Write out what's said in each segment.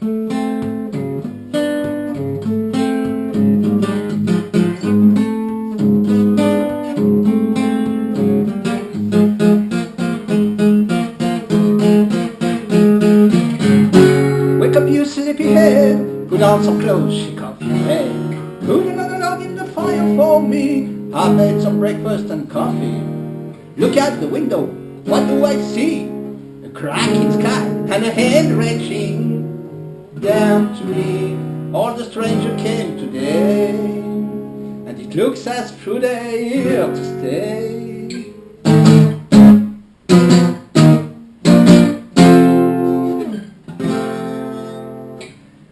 Wake up you sleepyhead, put on some clothes, she off your head. Put another log in the fire for me. I made some breakfast and coffee. Look out the window, what do I see? A cracking sky and a hand wrenching down to me. All the stranger came today, and it looks as true they're here to stay.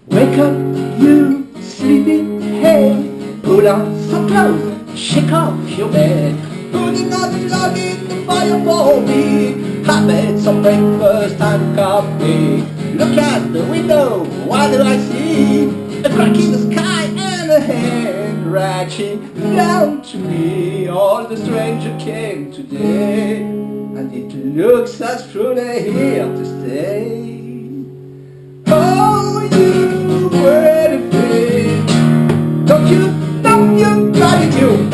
Wake up, you sleepy head. Pull on some clothes, shake off your bed. Put another log in the fire for me. I made some breakfast and coffee. Look out the window, what do I see? A crack in the sky and a hand reaching down to me. All the stranger came today, and it looks as true they're here to stay. Oh, you pretty thing. Don't you know you got it, you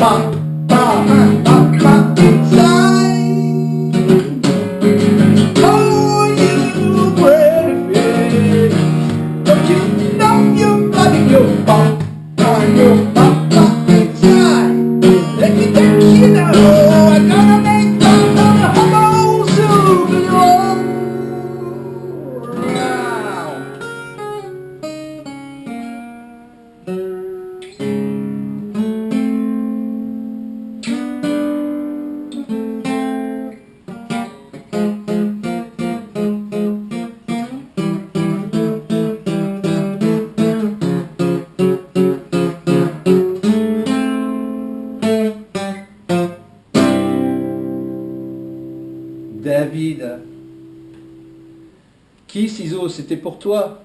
David. Qui, ciseaux, c'était pour toi?